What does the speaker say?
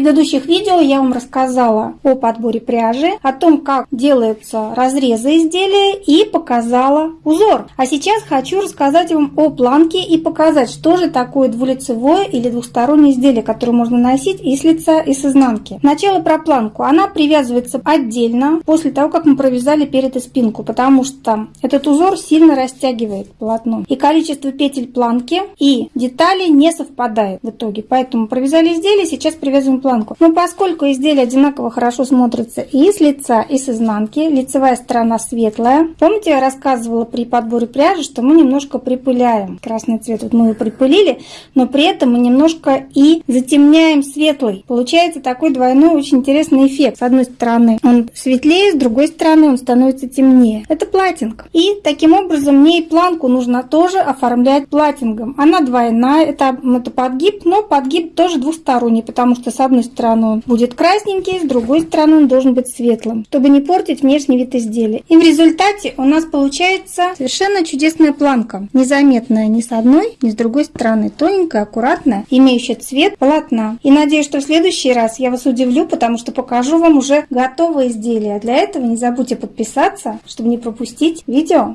предыдущих видео я вам рассказала о подборе пряжи, о том, как делаются разрезы изделия и показала узор. А сейчас хочу рассказать вам о планке и показать, что же такое двулицевое или двухстороннее изделие, которое можно носить и с лица, и с изнанки. Сначала про планку. Она привязывается отдельно после того, как мы провязали перед и спинку, потому что этот узор сильно растягивает полотно. И количество петель планки и деталей не совпадает в итоге. Поэтому провязали изделие, сейчас привязываем планку. Но поскольку изделие одинаково хорошо смотрится и с лица, и с изнанки, лицевая сторона светлая. Помните, я рассказывала при подборе пряжи, что мы немножко припыляем красный цвет. Вот мы его припылили, но при этом мы немножко и затемняем светлый. Получается такой двойной очень интересный эффект. С одной стороны он светлее, с другой стороны он становится темнее. Это платинг. И таким образом мне и планку нужно тоже оформлять платингом. Она двойная, это, это подгиб, но подгиб тоже двусторонний, потому что с одной стороны он будет красненький, с другой стороны он должен быть светлым, чтобы не портить внешний вид изделия. И в результате у нас получается совершенно чудесная планка, незаметная ни с одной, ни с другой стороны, тоненькая, аккуратная, имеющая цвет полотна. И надеюсь, что в следующий раз я вас удивлю, потому что покажу вам уже готовое изделие. Для этого не забудьте подписаться, чтобы не пропустить видео.